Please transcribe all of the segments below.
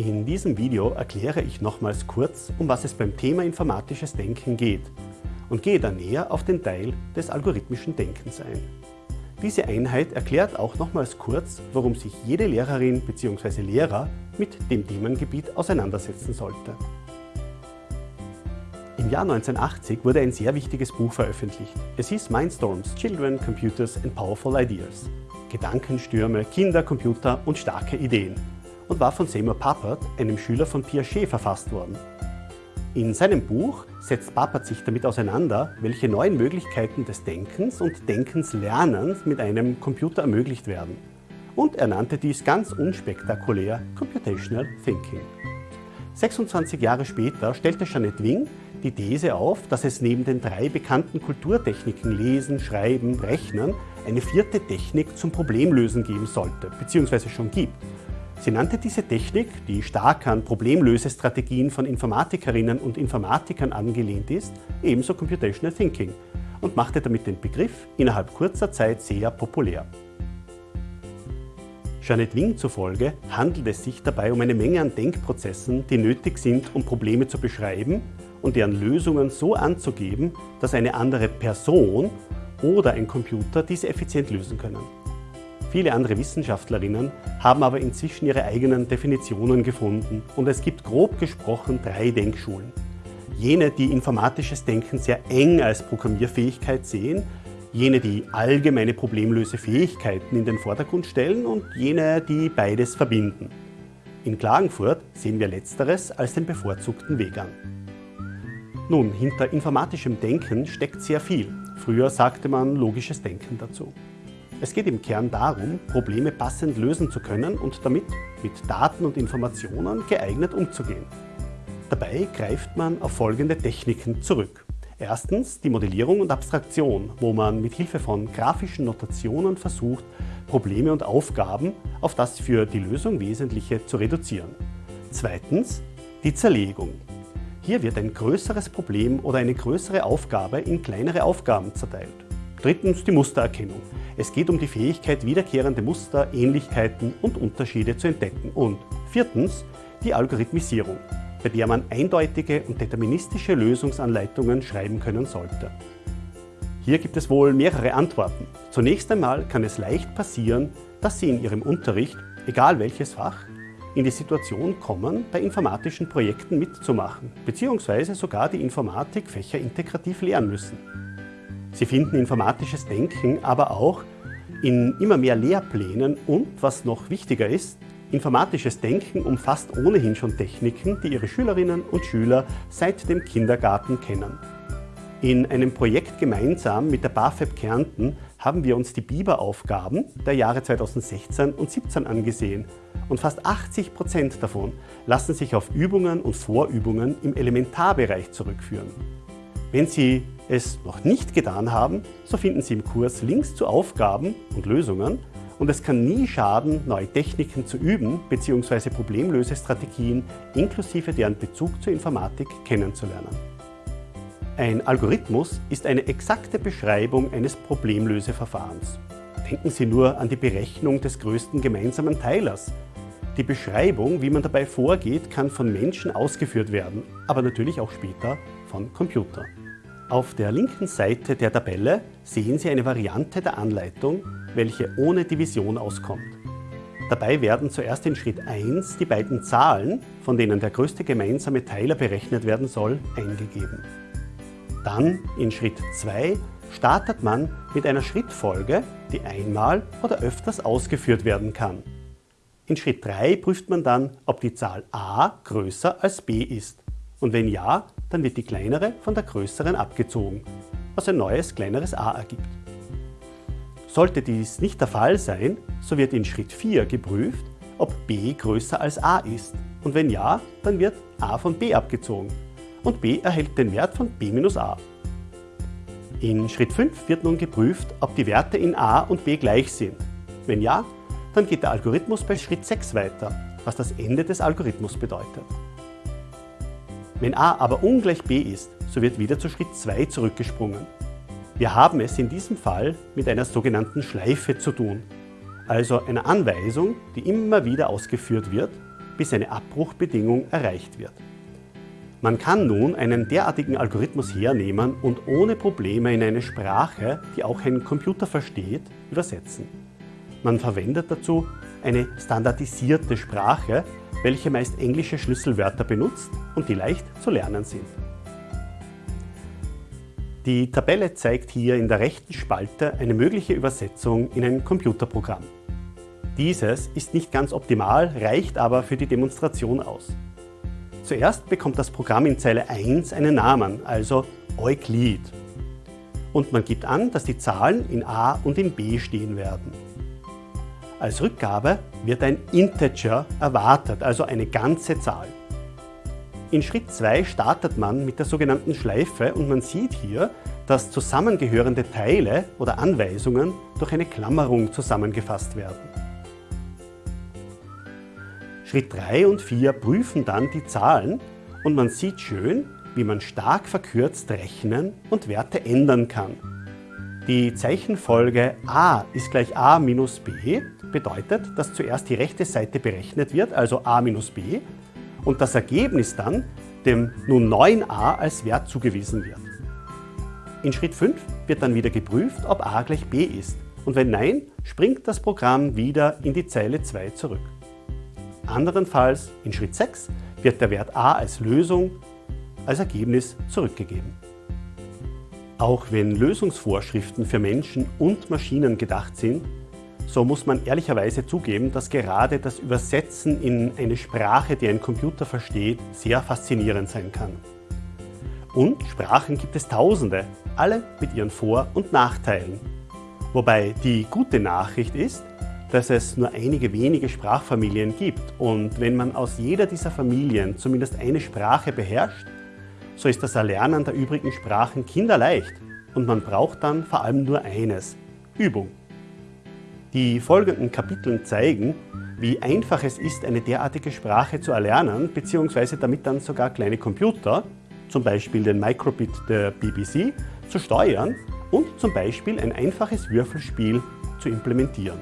In diesem Video erkläre ich nochmals kurz, um was es beim Thema informatisches Denken geht und gehe dann näher auf den Teil des algorithmischen Denkens ein. Diese Einheit erklärt auch nochmals kurz, warum sich jede Lehrerin bzw. Lehrer mit dem Themengebiet auseinandersetzen sollte. Im Jahr 1980 wurde ein sehr wichtiges Buch veröffentlicht. Es hieß Mindstorms, Children, Computers and Powerful Ideas. Gedankenstürme, Kinder, Computer und starke Ideen und war von Seymour Papert, einem Schüler von Piaget, verfasst worden. In seinem Buch setzt Papert sich damit auseinander, welche neuen Möglichkeiten des Denkens und Denkenslernens mit einem Computer ermöglicht werden. Und er nannte dies ganz unspektakulär Computational Thinking. 26 Jahre später stellte Jeanette Wing die These auf, dass es neben den drei bekannten Kulturtechniken Lesen, Schreiben, Rechnen eine vierte Technik zum Problemlösen geben sollte, bzw. schon gibt, Sie nannte diese Technik, die stark an Problemlösestrategien von Informatikerinnen und Informatikern angelehnt ist, ebenso Computational Thinking und machte damit den Begriff innerhalb kurzer Zeit sehr populär. Janet Wing zufolge handelt es sich dabei um eine Menge an Denkprozessen, die nötig sind, um Probleme zu beschreiben und deren Lösungen so anzugeben, dass eine andere Person oder ein Computer diese effizient lösen können. Viele andere Wissenschaftlerinnen haben aber inzwischen ihre eigenen Definitionen gefunden und es gibt grob gesprochen drei Denkschulen. Jene, die informatisches Denken sehr eng als Programmierfähigkeit sehen, jene, die allgemeine Problemlösefähigkeiten in den Vordergrund stellen und jene, die beides verbinden. In Klagenfurt sehen wir Letzteres als den bevorzugten Weg an. Nun, hinter informatischem Denken steckt sehr viel. Früher sagte man logisches Denken dazu. Es geht im Kern darum, Probleme passend lösen zu können und damit mit Daten und Informationen geeignet umzugehen. Dabei greift man auf folgende Techniken zurück. Erstens die Modellierung und Abstraktion, wo man mit Hilfe von grafischen Notationen versucht, Probleme und Aufgaben auf das für die Lösung Wesentliche zu reduzieren. Zweitens die Zerlegung. Hier wird ein größeres Problem oder eine größere Aufgabe in kleinere Aufgaben zerteilt. Drittens die Mustererkennung. Es geht um die Fähigkeit, wiederkehrende Muster, Ähnlichkeiten und Unterschiede zu entdecken. Und viertens die Algorithmisierung, bei der man eindeutige und deterministische Lösungsanleitungen schreiben können sollte. Hier gibt es wohl mehrere Antworten. Zunächst einmal kann es leicht passieren, dass Sie in Ihrem Unterricht, egal welches Fach, in die Situation kommen, bei informatischen Projekten mitzumachen, beziehungsweise sogar die Informatikfächer integrativ lernen müssen. Sie finden informatisches Denken aber auch in immer mehr Lehrplänen und, was noch wichtiger ist, informatisches Denken umfasst ohnehin schon Techniken, die Ihre Schülerinnen und Schüler seit dem Kindergarten kennen. In einem Projekt gemeinsam mit der BAföB Kärnten haben wir uns die Biber-Aufgaben der Jahre 2016 und 2017 angesehen und fast 80 Prozent davon lassen sich auf Übungen und Vorübungen im Elementarbereich zurückführen. Wenn Sie es noch nicht getan haben, so finden Sie im Kurs Links zu Aufgaben und Lösungen und es kann nie schaden, neue Techniken zu üben bzw. Problemlösestrategien inklusive deren Bezug zur Informatik kennenzulernen. Ein Algorithmus ist eine exakte Beschreibung eines Problemlöseverfahrens. Denken Sie nur an die Berechnung des größten gemeinsamen Teilers. Die Beschreibung, wie man dabei vorgeht, kann von Menschen ausgeführt werden, aber natürlich auch später von Computern. Auf der linken Seite der Tabelle sehen Sie eine Variante der Anleitung, welche ohne Division auskommt. Dabei werden zuerst in Schritt 1 die beiden Zahlen, von denen der größte gemeinsame Teiler berechnet werden soll, eingegeben. Dann in Schritt 2 startet man mit einer Schrittfolge, die einmal oder öfters ausgeführt werden kann. In Schritt 3 prüft man dann, ob die Zahl a größer als b ist und wenn ja, dann wird die kleinere von der größeren abgezogen, was ein neues kleineres a ergibt. Sollte dies nicht der Fall sein, so wird in Schritt 4 geprüft, ob b größer als a ist und wenn ja, dann wird a von b abgezogen und b erhält den Wert von b minus a. In Schritt 5 wird nun geprüft, ob die Werte in a und b gleich sind. Wenn ja, dann geht der Algorithmus bei Schritt 6 weiter, was das Ende des Algorithmus bedeutet. Wenn a aber ungleich b ist, so wird wieder zu Schritt 2 zurückgesprungen. Wir haben es in diesem Fall mit einer sogenannten Schleife zu tun, also einer Anweisung, die immer wieder ausgeführt wird, bis eine Abbruchbedingung erreicht wird. Man kann nun einen derartigen Algorithmus hernehmen und ohne Probleme in eine Sprache, die auch ein Computer versteht, übersetzen. Man verwendet dazu eine standardisierte Sprache, welche meist englische Schlüsselwörter benutzt und die leicht zu lernen sind. Die Tabelle zeigt hier in der rechten Spalte eine mögliche Übersetzung in ein Computerprogramm. Dieses ist nicht ganz optimal, reicht aber für die Demonstration aus. Zuerst bekommt das Programm in Zeile 1 einen Namen, also Euklid. Und man gibt an, dass die Zahlen in A und in B stehen werden. Als Rückgabe wird ein Integer erwartet, also eine ganze Zahl. In Schritt 2 startet man mit der sogenannten Schleife und man sieht hier, dass zusammengehörende Teile oder Anweisungen durch eine Klammerung zusammengefasst werden. Schritt 3 und 4 prüfen dann die Zahlen und man sieht schön, wie man stark verkürzt rechnen und Werte ändern kann. Die Zeichenfolge a ist gleich a minus b bedeutet, dass zuerst die rechte Seite berechnet wird, also a minus b, und das Ergebnis dann dem nun neuen a als Wert zugewiesen wird. In Schritt 5 wird dann wieder geprüft, ob a gleich b ist und wenn nein, springt das Programm wieder in die Zeile 2 zurück. Anderenfalls in Schritt 6 wird der Wert a als Lösung als Ergebnis zurückgegeben. Auch wenn Lösungsvorschriften für Menschen und Maschinen gedacht sind, so muss man ehrlicherweise zugeben, dass gerade das Übersetzen in eine Sprache, die ein Computer versteht, sehr faszinierend sein kann. Und Sprachen gibt es tausende, alle mit ihren Vor- und Nachteilen. Wobei die gute Nachricht ist, dass es nur einige wenige Sprachfamilien gibt und wenn man aus jeder dieser Familien zumindest eine Sprache beherrscht, so ist das Erlernen der übrigen Sprachen kinderleicht und man braucht dann vor allem nur eines, Übung. Die folgenden Kapitel zeigen, wie einfach es ist, eine derartige Sprache zu erlernen, bzw. damit dann sogar kleine Computer, zum Beispiel den Microbit der BBC, zu steuern und zum Beispiel ein einfaches Würfelspiel zu implementieren.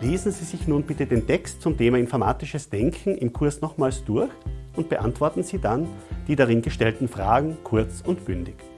Lesen Sie sich nun bitte den Text zum Thema informatisches Denken im Kurs nochmals durch und beantworten Sie dann die darin gestellten Fragen kurz und bündig.